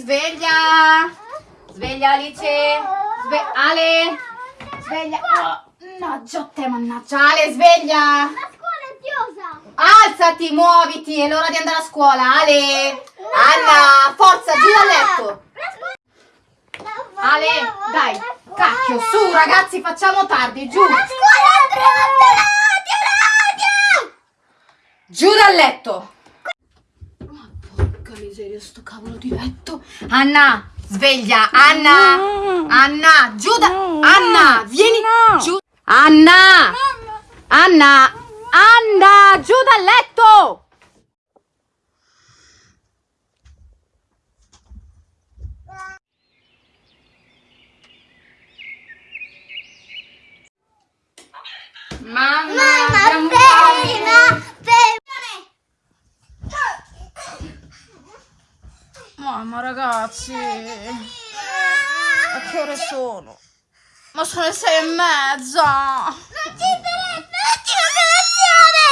sveglia! Sveglia Alice! Sve- Ale! Sveglia! Oh, mannaggia a te, mannaggia! Ale, sveglia! La scuola è chiusa. Alzati, muoviti, è l'ora di andare a scuola, Ale! Anna, forza, giù dal letto! Ale, dai, cacchio, su ragazzi, facciamo tardi, giù! La scuola è radio, radio! Giù dal letto! Porca miseria, sto cavolo di letto! Anna, sveglia, Anna! Anna, giù da... Anna, vieni giù! Anna! Anna! Anna, giù dal letto! Mamma, Mamma ragazzi, a che ore sono? Ma sono le sei e mezza! Non ci sarebbe un'ottima colazione!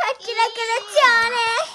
Facci la colazione!